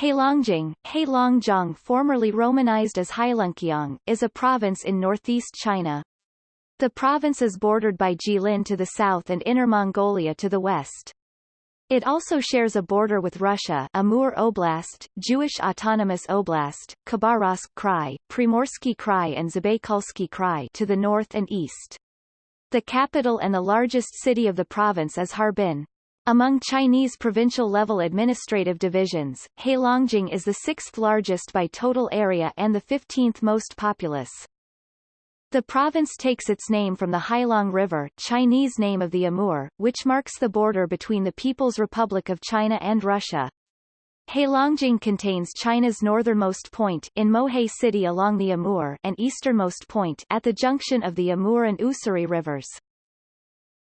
Heilongjiang, Heilongjiang formerly romanized as Heilungkiang, is a province in northeast China. The province is bordered by Jilin to the south and Inner Mongolia to the west. It also shares a border with Russia Amur Oblast, Jewish Autonomous Oblast, Khabarovsk Krai, Primorsky Krai and Zabaykalsky Krai to the north and east. The capital and the largest city of the province is Harbin. Among Chinese provincial-level administrative divisions, Heilongjiang is the sixth largest by total area and the 15th most populous. The province takes its name from the Heilong River Chinese name of the Amur, which marks the border between the People's Republic of China and Russia. Heilongjiang contains China's northernmost point in Mohe City along the Amur and easternmost point at the junction of the Amur and Ussuri rivers.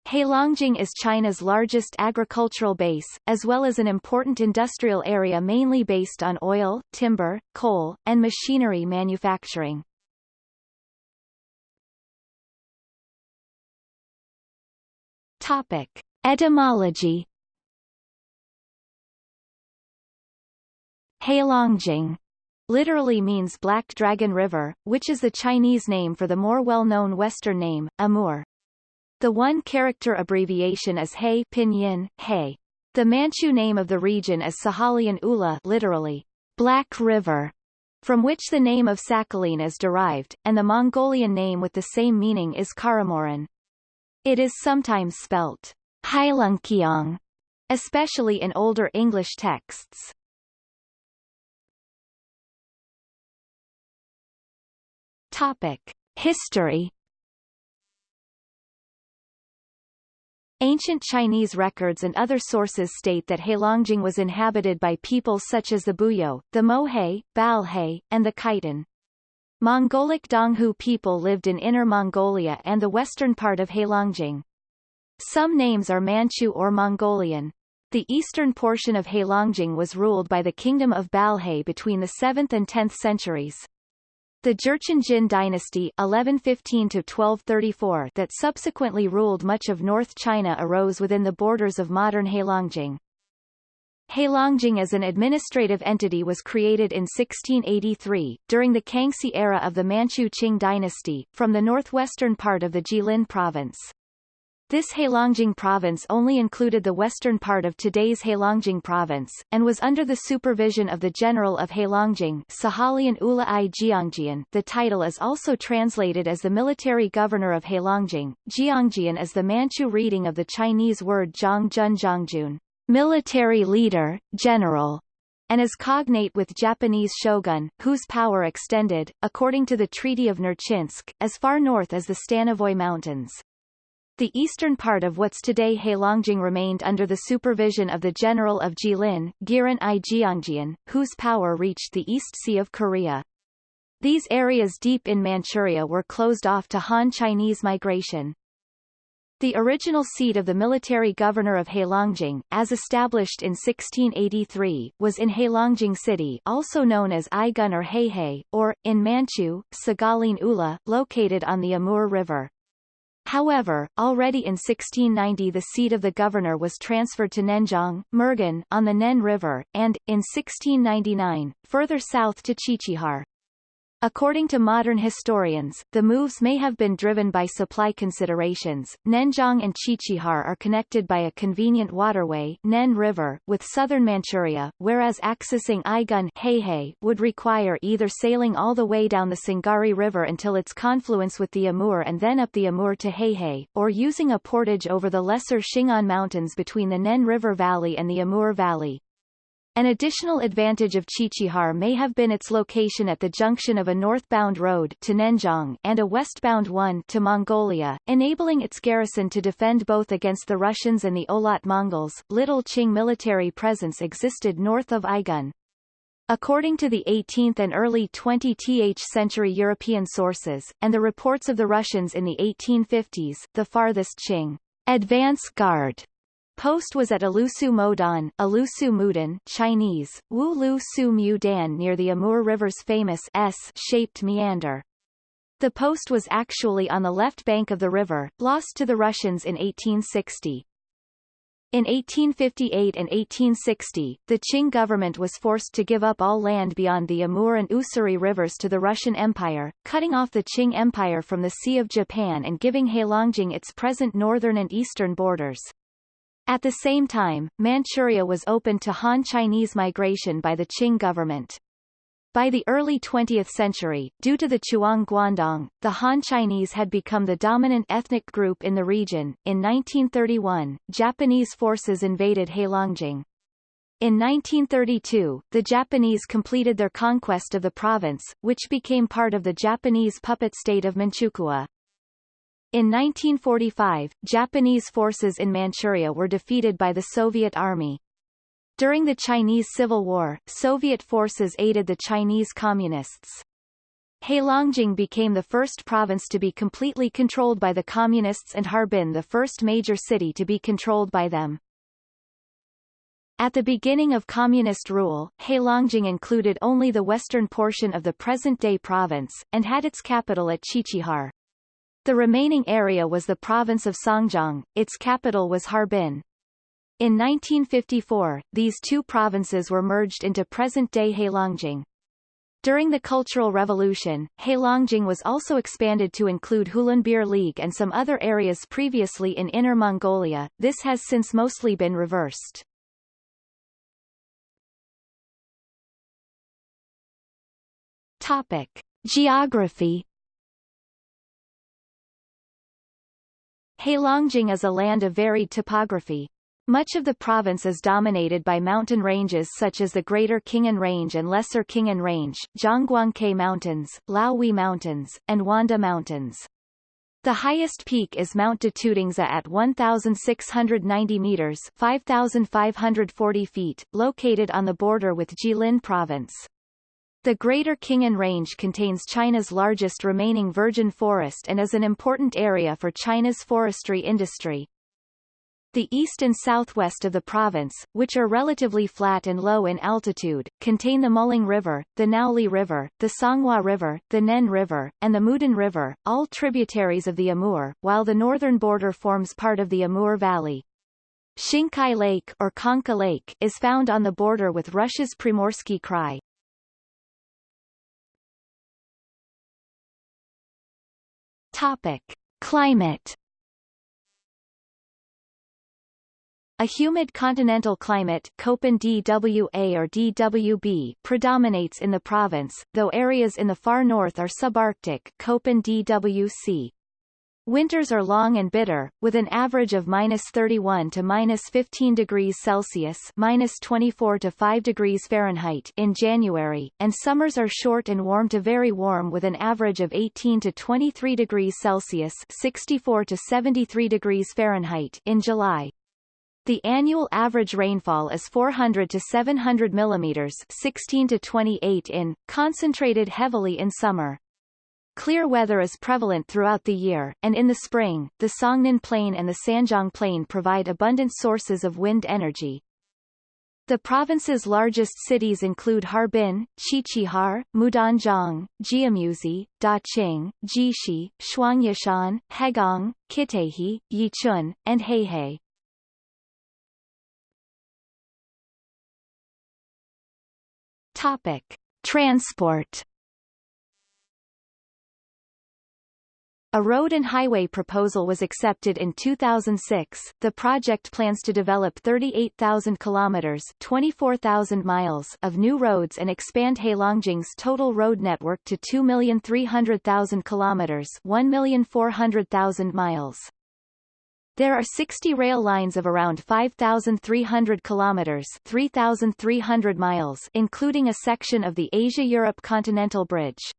Heilongjiang is China's largest agricultural base, as well as an important industrial area mainly based on oil, timber, coal, and machinery manufacturing. Topic. Etymology Heilongjiang literally means Black Dragon River, which is the Chinese name for the more well-known Western name, Amur. The one-character abbreviation is He pinyin, He. The Manchu name of the region is Sahalian Ula literally, Black River, from which the name of Sakhalin is derived, and the Mongolian name with the same meaning is Karamoran. It is sometimes spelt Heilungkiang, especially in older English texts. Topic. History Ancient Chinese records and other sources state that Heilongjiang was inhabited by peoples such as the Buyeo, the Mohe, Balhae, and the Khitan. Mongolic Donghu people lived in Inner Mongolia and the western part of Heilongjiang. Some names are Manchu or Mongolian. The eastern portion of Heilongjiang was ruled by the Kingdom of Balhae between the 7th and 10th centuries. The Jurchen Jin dynasty 1115-1234 that subsequently ruled much of North China arose within the borders of modern Heilongjiang. Heilongjiang as an administrative entity was created in 1683, during the Kangxi era of the Manchu Qing dynasty, from the northwestern part of the Jilin province. This Heilongjiang province only included the western part of today's Heilongjiang province, and was under the supervision of the General of Heilongjiang Sahalian Ula i Jiangjian. The title is also translated as the military governor of Heilongjiang. Jiangjian is the Manchu reading of the Chinese word Zhongjun Zhongjun, military leader, general, and is cognate with Japanese shogun, whose power extended, according to the Treaty of Nerchinsk, as far north as the Stanovoy Mountains. The eastern part of what's today Heilongjiang remained under the supervision of the General of Jilin, Giran i Jiangjian, whose power reached the East Sea of Korea. These areas deep in Manchuria were closed off to Han Chinese migration. The original seat of the military governor of Heilongjiang, as established in 1683, was in Heilongjiang City also known as Aigun or Heihe, or, in Manchu, Sagalin Ula, located on the Amur River. However, already in 1690 the seat of the governor was transferred to Nenjiang, Murgan, on the Nen River, and, in 1699, further south to Qiqihar. According to modern historians, the moves may have been driven by supply considerations. Nenjiang and Qiqihar are connected by a convenient waterway Nen River with southern Manchuria, whereas accessing Aigun Heihe would require either sailing all the way down the Sungari River until its confluence with the Amur and then up the Amur to Heihe, or using a portage over the lesser Khingan Mountains between the Nen River Valley and the Amur Valley. An additional advantage of Qiqihar may have been its location at the junction of a northbound road to Nenjiang and a westbound one to Mongolia, enabling its garrison to defend both against the Russians and the Oirat Mongols. Little Qing military presence existed north of Aigun. According to the 18th and early 20th century European sources, and the reports of the Russians in the 1850s, the farthest Qing advance guard Post was at Alusu Modan, Alusu Mudan Chinese, Wu Lu Su Mu Dan near the Amur River's famous S-shaped meander. The post was actually on the left bank of the river, lost to the Russians in 1860. In 1858 and 1860, the Qing government was forced to give up all land beyond the Amur and Ussuri rivers to the Russian Empire, cutting off the Qing Empire from the Sea of Japan and giving Heilongjiang its present northern and eastern borders. At the same time, Manchuria was opened to Han Chinese migration by the Qing government. By the early 20th century, due to the Chuang Guandong, the Han Chinese had become the dominant ethnic group in the region. In 1931, Japanese forces invaded Heilongjiang. In 1932, the Japanese completed their conquest of the province, which became part of the Japanese puppet state of Manchukuo. In 1945, Japanese forces in Manchuria were defeated by the Soviet Army. During the Chinese Civil War, Soviet forces aided the Chinese Communists. Heilongjiang became the first province to be completely controlled by the Communists and Harbin the first major city to be controlled by them. At the beginning of Communist rule, Heilongjiang included only the western portion of the present-day province, and had its capital at Qiqihar. The remaining area was the province of Songjiang, its capital was Harbin. In 1954, these two provinces were merged into present-day Heilongjiang. During the Cultural Revolution, Heilongjiang was also expanded to include Hulunbuir League and some other areas previously in Inner Mongolia, this has since mostly been reversed. Topic. Geography Heilongjiang is a land of varied topography, much of the province is dominated by mountain ranges such as the Greater Khingan Range and Lesser Khingan Range, Zhangguangcai Mountains, Laohui Mountains, and Wanda Mountains. The highest peak is Mount Datudingzi at 1,690 meters 5,540 feet, located on the border with Jilin Province. The Greater Khingan Range contains China's largest remaining virgin forest and is an important area for China's forestry industry. The east and southwest of the province, which are relatively flat and low in altitude, contain the Muling River, the Naoli River, the Songhua River, the Nen River, and the Mudan River, all tributaries of the Amur, while the northern border forms part of the Amur Valley. Xingkai Lake or Khanka Lake is found on the border with Russia's Primorsky Krai. Topic. Climate A humid continental climate Köppen DWA or DWB predominates in the province, though areas in the far north are subarctic Köppen DWC. Winters are long and bitter, with an average of minus 31 to minus 15 degrees Celsius minus 24 to 5 degrees Fahrenheit in January, and summers are short and warm to very warm with an average of 18 to 23 degrees Celsius 64 to 73 degrees Fahrenheit in July. The annual average rainfall is 400 to 700 millimeters 16 to 28 in, concentrated heavily in summer. Clear weather is prevalent throughout the year, and in the spring, the Songnen Plain and the Sanjiang Plain provide abundant sources of wind energy. The province's largest cities include Harbin, Qiqihar, Mudanjiang, Jiamusi, Daqing, Jixi, Shuangyashan, Hegang, Qitaihe, Yichun, and Heihe. Topic: Transport. A road and highway proposal was accepted in 2006. The project plans to develop 38,000 kilometers (24,000 miles) of new roads and expand Heilongjiang's total road network to 2,300,000 kilometers (1,400,000 miles). There are 60 rail lines of around 5,300 kilometers 3,300 miles including a section of the Asia-Europe Continental Bridge.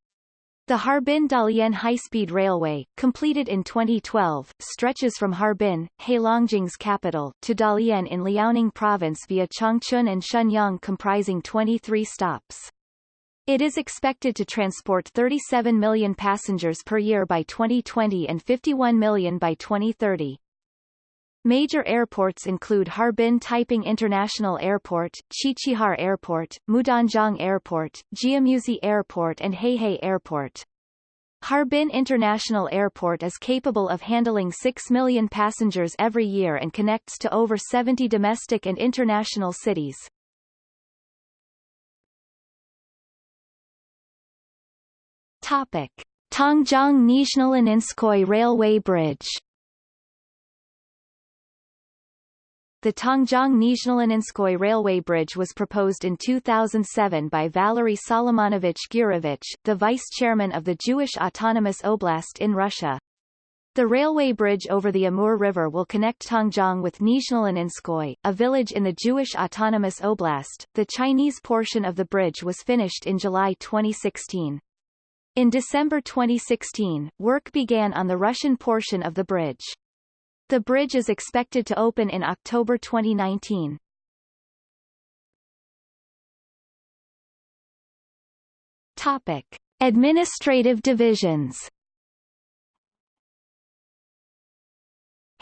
The Harbin-Dalian high-speed railway, completed in 2012, stretches from Harbin, Heilongjiang's capital, to Dalian in Liaoning province via Changchun and Shenyang comprising 23 stops. It is expected to transport 37 million passengers per year by 2020 and 51 million by 2030. Major airports include Harbin Taiping International Airport, Qiqihar Airport, Mudanjiang Airport, Jiamusi Airport and Heihe Airport. Harbin International Airport is capable of handling 6 million passengers every year and connects to over 70 domestic and international cities. Topic. Tongjiang Nizhnoleninskoye Railway Bridge The Tongjiang Nizhnoleninskoye railway bridge was proposed in 2007 by Valery Solomonovich Gurevich, the vice-chairman of the Jewish Autonomous Oblast in Russia. The railway bridge over the Amur River will connect Tongjiang with Nizhnoleninskoye, a village in the Jewish Autonomous Oblast. The Chinese portion of the bridge was finished in July 2016. In December 2016, work began on the Russian portion of the bridge. The bridge is expected to open in October 2019. Topic. Administrative divisions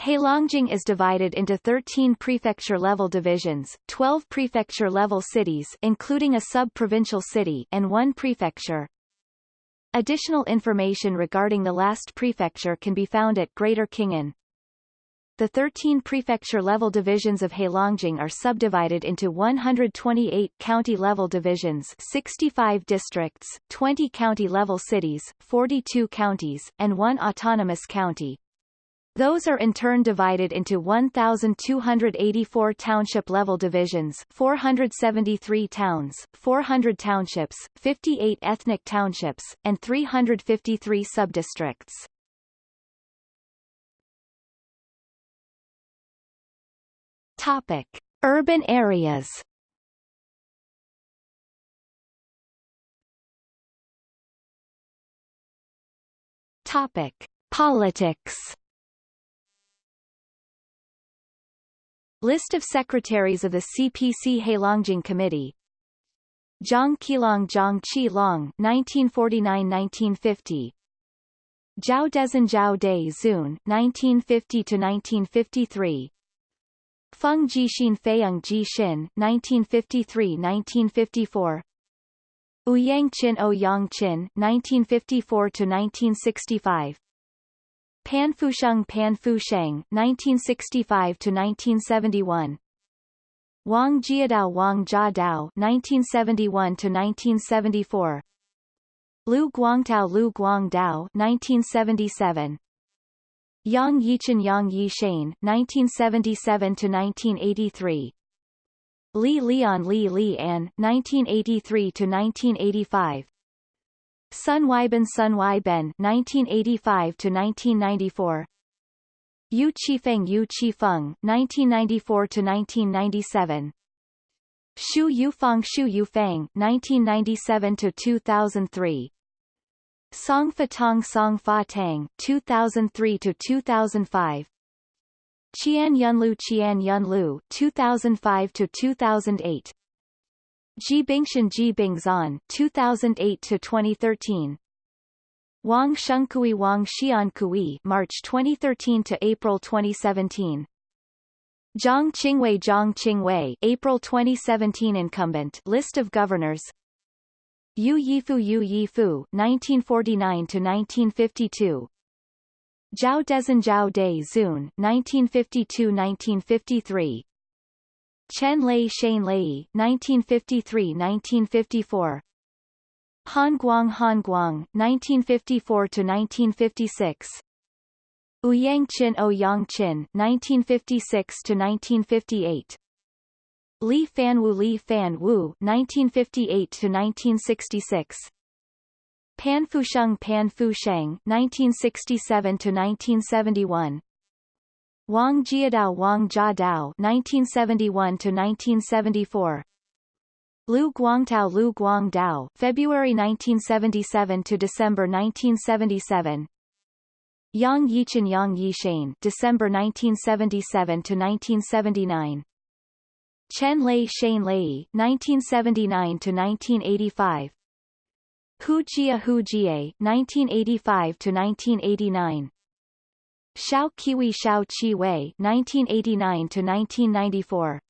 Heilongjiang is divided into 13 prefecture-level divisions, 12 prefecture-level cities including a sub-provincial city and one prefecture. Additional information regarding the last prefecture can be found at Greater Khingan. The 13 prefecture-level divisions of Heilongjiang are subdivided into 128 county-level divisions 65 districts, 20 county-level cities, 42 counties, and one autonomous county. Those are in turn divided into 1,284 township-level divisions 473 towns, 400 townships, 58 ethnic townships, and 353 subdistricts. Topic: Urban areas. Topic: Politics. List of secretaries of the CPC Heilongjiang Committee. Zhang Qilong Zhang Qi Long 1949-1950 Zhao Dezhen Zhao De Zun 1950-1953 Feng Jixin Feiyang Jixin, 1953–1954 Ouyang Qin O Yang Qin, 1954–1965 Pan Fusheng Pan Fusheng, 1965–1971 Wang Jiadao Wang Jiadao, 1971–1974 Liu Guangtao Liu Guangdao, 1977 Yang Yichen Yang Yishane, 1977–1983 Li Lian Li Li An, 1983–1985 Sun Weiben Sun Weiben 1985–1994 Yu Qifeng Yu Qifeng, 1994–1997 Xu Yufang Xu Yufang 1997–2003 Song Fa Tong Song Fa Tang 2003 to 2005 Qian Yunlu Qian Yunlu 2005 to 2008 Ji Bingshan Ji Bingzan 2008 to 2013 Wang Xiankui Wang Xiankui March 2013 to April 2017 Zhang Qingwei Zhang Qingwei April 2017 incumbent list of governors Yu Yifu Yu Yifu 1949–1952 Zhao Dezhen Zhao De Zun 1952–1953 Chen Lei Shane Lei 1953–1954 Han Guang Han Guang 1954–1956 Ouyang Qin Ouyang Qin 1956–1958 Li Fanwu Li Fanwu 1958 to 1966 Pan Fusheng Pan Fusheng 1967 to 1971 Wang Jiadao Wang Jiadao 1971 to 1974 Liu Guangtao Liu Guangdao February 1977 to December 1977 Yang Yichen Yang Yishane December 1977 to 1979 Chen Lei Shane Lei 1979 to 1985 Hu Jia Hu Jie 1985 to 1989 Xiao Kiwi Xiao Qi Wei 1989 to 1994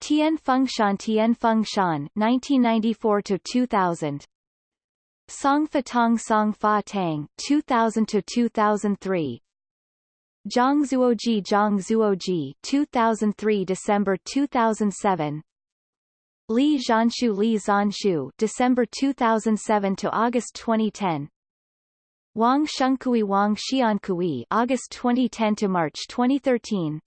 Tian Fengshan Tian Fengshan 1994 to 2000 Song Fa Tong Song Fa Tang 2000 to 2003 Zhangzuoji Zhangzuoji 2003 December 2007 Li Zhanshu Li Zhanshu December 2007 to August 2010 Wang Xiankui Wang Xiankui August 2010 to March 2013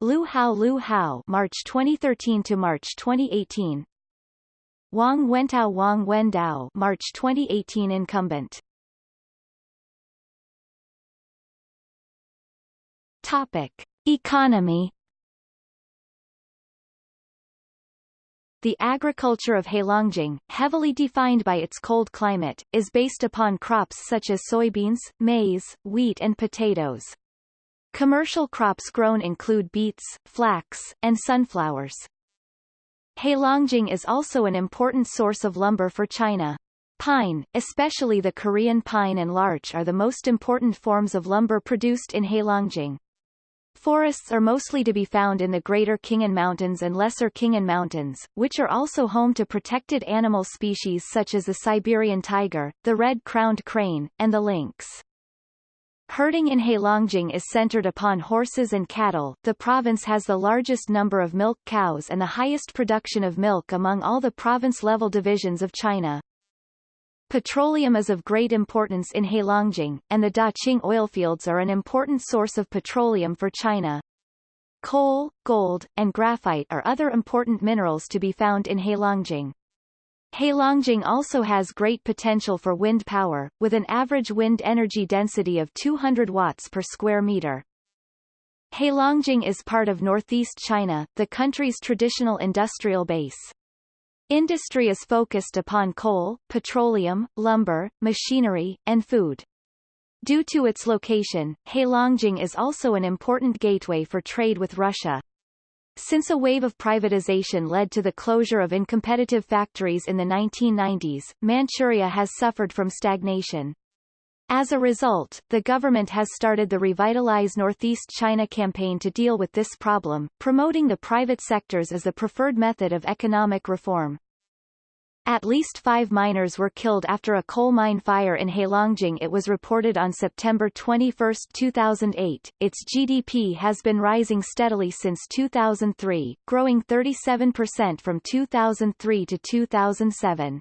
Lu Hao Lu Hao March 2013 to March 2018 Wang Wentao Wang Wendao March 2018 incumbent Topic Economy The agriculture of Heilongjiang, heavily defined by its cold climate, is based upon crops such as soybeans, maize, wheat and potatoes. Commercial crops grown include beets, flax, and sunflowers. Heilongjiang is also an important source of lumber for China. Pine, especially the Korean pine and larch are the most important forms of lumber produced in Heilongjiang. Forests are mostly to be found in the Greater Khingan Mountains and Lesser Khingan Mountains, which are also home to protected animal species such as the Siberian tiger, the red-crowned crane, and the lynx. Herding in Heilongjiang is centered upon horses and cattle. The province has the largest number of milk cows and the highest production of milk among all the province-level divisions of China. Petroleum is of great importance in Heilongjiang, and the Daqing oilfields are an important source of petroleum for China. Coal, gold, and graphite are other important minerals to be found in Heilongjiang. Heilongjiang also has great potential for wind power, with an average wind energy density of 200 watts per square meter. Heilongjiang is part of northeast China, the country's traditional industrial base. Industry is focused upon coal, petroleum, lumber, machinery, and food. Due to its location, Heilongjiang is also an important gateway for trade with Russia. Since a wave of privatization led to the closure of incompetitive factories in the 1990s, Manchuria has suffered from stagnation. As a result, the government has started the Revitalize Northeast China campaign to deal with this problem, promoting the private sectors as the preferred method of economic reform. At least five miners were killed after a coal mine fire in Heilongjiang it was reported on September 21, 2008. Its GDP has been rising steadily since 2003, growing 37% from 2003 to 2007.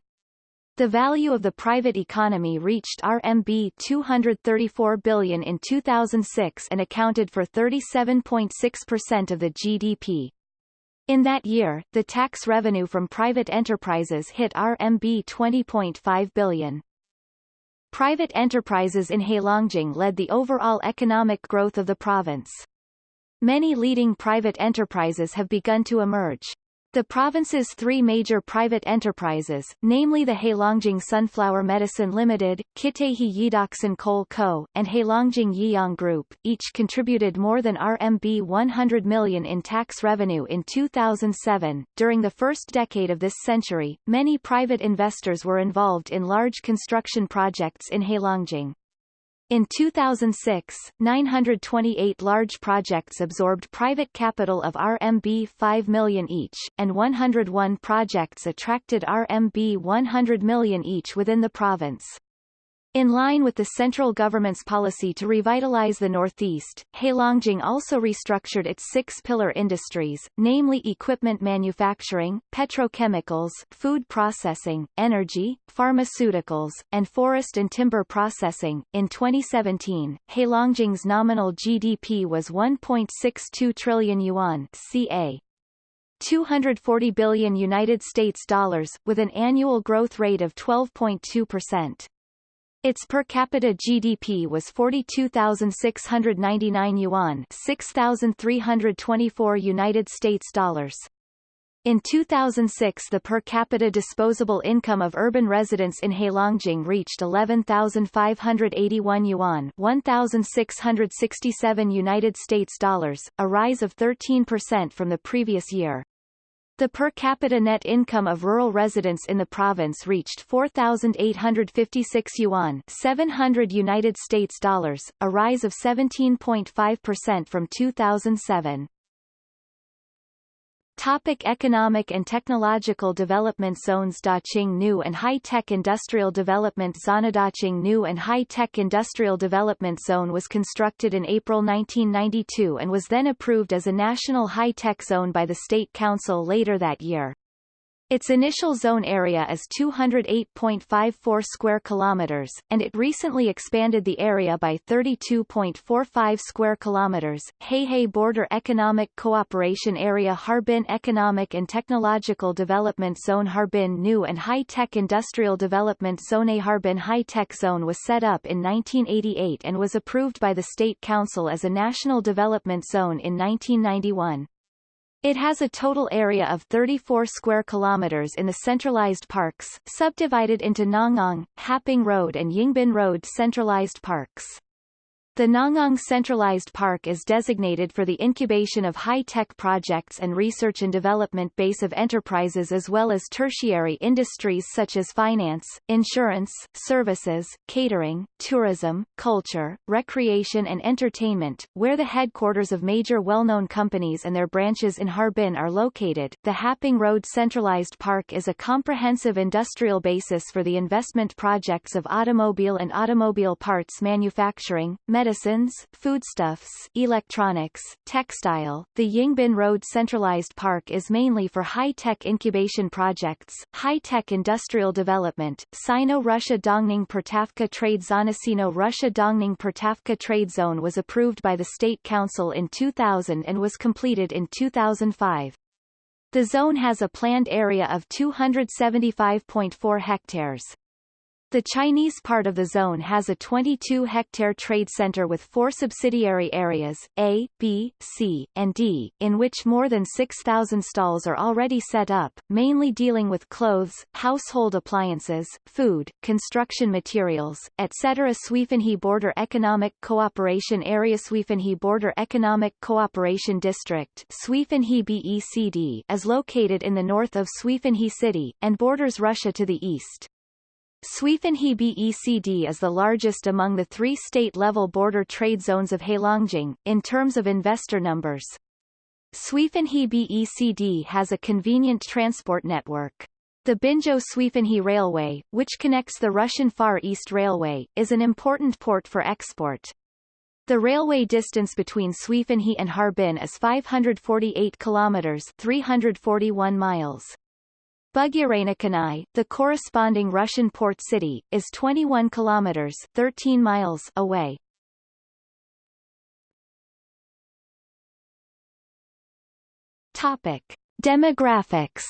The value of the private economy reached RMB 234 billion in 2006 and accounted for 37.6% of the GDP. In that year, the tax revenue from private enterprises hit RMB 20.5 billion. Private enterprises in Heilongjiang led the overall economic growth of the province. Many leading private enterprises have begun to emerge. The province's three major private enterprises, namely the Heilongjiang Sunflower Medicine Limited, Qitaihe Yidoxin Coal Co., and Heilongjiang Yiyang Group, each contributed more than RMB 100 million in tax revenue in 2007. During the first decade of this century, many private investors were involved in large construction projects in Heilongjiang. In 2006, 928 large projects absorbed private capital of RMB 5 million each, and 101 projects attracted RMB 100 million each within the province. In line with the central government's policy to revitalize the Northeast, Heilongjiang also restructured its six-pillar industries, namely equipment manufacturing, petrochemicals, food processing, energy, pharmaceuticals, and forest and timber processing. In 2017, Heilongjiang's nominal GDP was 1.62 trillion yuan, ca. 240 billion United States dollars, with an annual growth rate of 12.2%. Its per capita GDP was 42,699 yuan, 6,324 United States dollars. In 2006 the per capita disposable income of urban residents in Heilongjiang reached 11,581 yuan 1,667 United States dollars, a rise of 13% from the previous year. The per capita net income of rural residents in the province reached 4,856 yuan 700 United States dollars, a rise of 17.5% from 2007. Topic economic and technological development zones Daqing New and High-Tech Industrial Development Zone Daqing New and High-Tech Industrial Development Zone was constructed in April 1992 and was then approved as a national high-tech zone by the State Council later that year. Its initial zone area is 208.54 square kilometers, and it recently expanded the area by 32.45 square kilometers. Heihe Border Economic Cooperation Area Harbin Economic and Technological Development Zone Harbin New and High-Tech Industrial Development Zone A Harbin High-Tech Zone was set up in 1988 and was approved by the State Council as a national development zone in 1991. It has a total area of 34 square kilometers in the centralized parks, subdivided into Nangang, Haping Road and Yingbin Road centralized parks. The Nangang Centralized Park is designated for the incubation of high-tech projects and research and development base of enterprises as well as tertiary industries such as finance, insurance, services, catering, tourism, culture, recreation and entertainment, where the headquarters of major well-known companies and their branches in Harbin are located. The Haping Road Centralized Park is a comprehensive industrial basis for the investment projects of automobile and automobile parts manufacturing, medicines, foodstuffs, electronics, textile. The Yingbin Road Centralized Park is mainly for high-tech incubation projects, high-tech industrial development. Sino-Russia Dongning Poltavka Trade Zone Sino-Russia Dongning Poltavka Trade Zone was approved by the State Council in 2000 and was completed in 2005. The zone has a planned area of 275.4 hectares. The Chinese part of the zone has a 22-hectare trade center with four subsidiary areas, A, B, C, and D, in which more than 6,000 stalls are already set up, mainly dealing with clothes, household appliances, food, construction materials, etc. Suifenhe Border Economic Cooperation Area Suifenhe Border Economic Cooperation District Suifenhe BECD is located in the north of Suifenhe City, and borders Russia to the east. Suifenhe BECD is the largest among the three state-level border trade zones of Heilongjiang, in terms of investor numbers. Suifenhe BECD has a convenient transport network. The Binzhou-Suifenhe Railway, which connects the Russian Far East Railway, is an important port for export. The railway distance between Suifenhe and Harbin is 548 kilometers 341 miles. Bugyarenikanai, the corresponding Russian port city, is 21 kilometers 13 miles away. Topic: Demographics.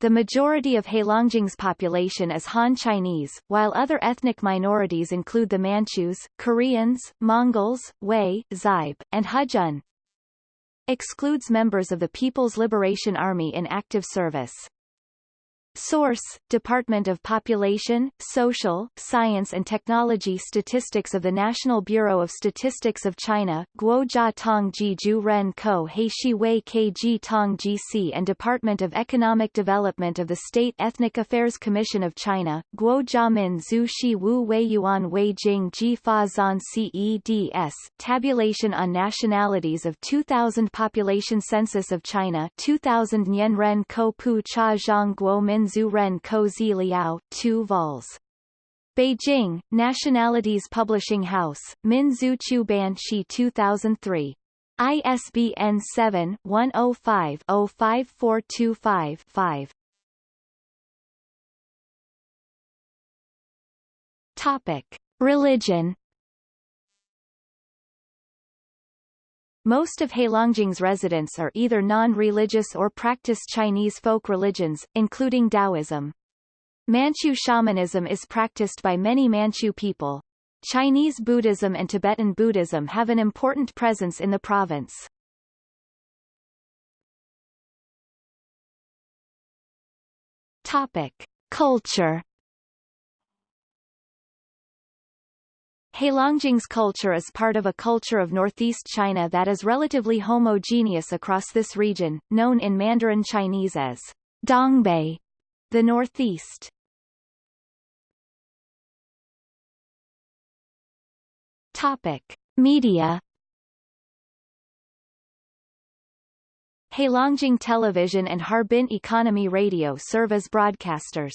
The majority of Heilongjiang's population is Han Chinese, while other ethnic minorities include the Manchus, Koreans, Mongols, Wei, Xibe, and Hejun excludes members of the People's Liberation Army in active service. Source, Department of Population, Social, Science and Technology Statistics of the National Bureau of Statistics of China, Guojia Tongji Ju Ren Ko Heishi Wei Kg Tongji and Department of Economic Development of the State Ethnic Affairs Commission of China, Guojia Min Zhu Shi Wu Wei Yuan Wei Jing Ji Fa Zan CEDS, Tabulation on Nationalities of 2000 Population Census of China 2000 Nian Ren Ko Pu Cha Zhang Guo Min Zhu Ren Ko Zi Liao, 2 vols. Beijing, Nationalities Publishing House, Min Zhu Chu Ban Shi 2003. ISBN 7-105-05425-5. Topic. Religion Most of Heilongjiang's residents are either non-religious or practice Chinese folk religions, including Taoism. Manchu shamanism is practiced by many Manchu people. Chinese Buddhism and Tibetan Buddhism have an important presence in the province. Topic. Culture Heilongjiang's culture is part of a culture of northeast China that is relatively homogeneous across this region, known in Mandarin Chinese as Dongbei, the northeast. Topic: Media Heilongjiang Television and Harbin Economy Radio serve as broadcasters.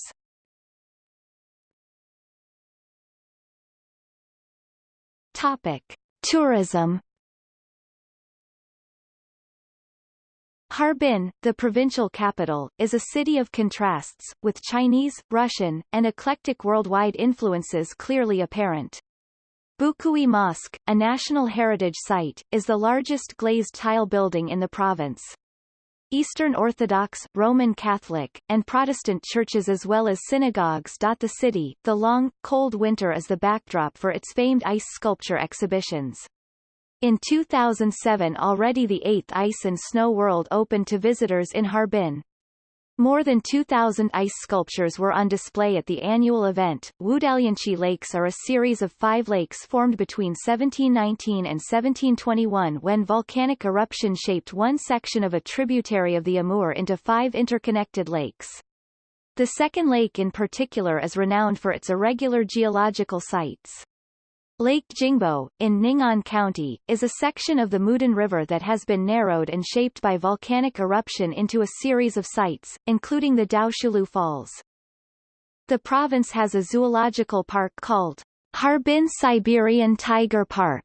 Topic. Tourism Harbin, the provincial capital, is a city of contrasts, with Chinese, Russian, and eclectic worldwide influences clearly apparent. Bukui Mosque, a National Heritage Site, is the largest glazed tile building in the province. Eastern Orthodox, Roman Catholic, and Protestant churches as well as synagogues dot the city. The long, cold winter is the backdrop for its famed ice sculpture exhibitions. In 2007 already the 8th Ice and Snow World opened to visitors in Harbin. More than 2,000 ice sculptures were on display at the annual event. Wudalianchi Lakes are a series of five lakes formed between 1719 and 1721 when volcanic eruption shaped one section of a tributary of the Amur into five interconnected lakes. The second lake in particular is renowned for its irregular geological sites. Lake Jingbo, in Ning'an County, is a section of the Mudan River that has been narrowed and shaped by volcanic eruption into a series of sites, including the Diaoshuilou Falls. The province has a zoological park called Harbin Siberian Tiger Park.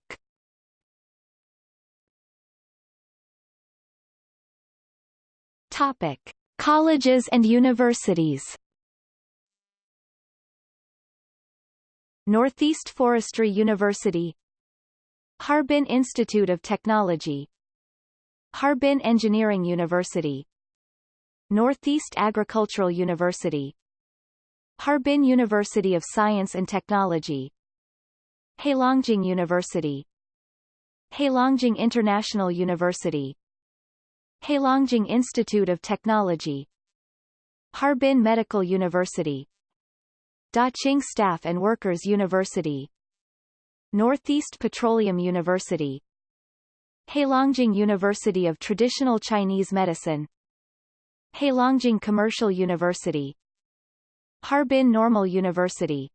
Topic. Colleges and universities Northeast Forestry University Harbin Institute of Technology Harbin Engineering University Northeast Agricultural University Harbin University of Science and Technology Heilongjiang University Heilongjiang International University Heilongjiang Institute of Technology Harbin Medical University Daqing Staff and Workers University Northeast Petroleum University Heilongjiang University of Traditional Chinese Medicine Heilongjiang Commercial University Harbin Normal University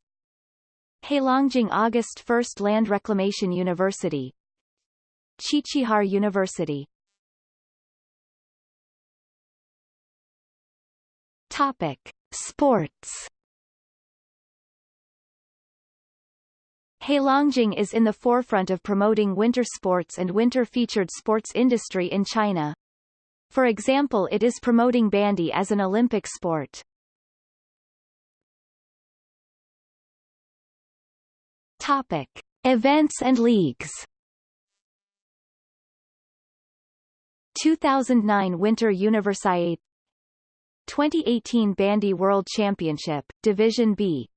Heilongjiang August 1st Land Reclamation University Qiqihar University Topic. Sports Heilongjiang is in the forefront of promoting winter sports and winter-featured sports industry in China. For example it is promoting bandy as an Olympic sport. Topic. Events and leagues 2009 Winter Universiade 2018 Bandy World Championship, Division B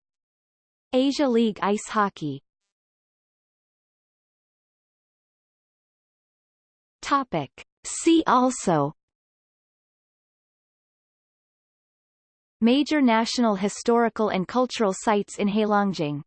Asia League Ice Hockey Topic. See also Major national historical and cultural sites in Heilongjiang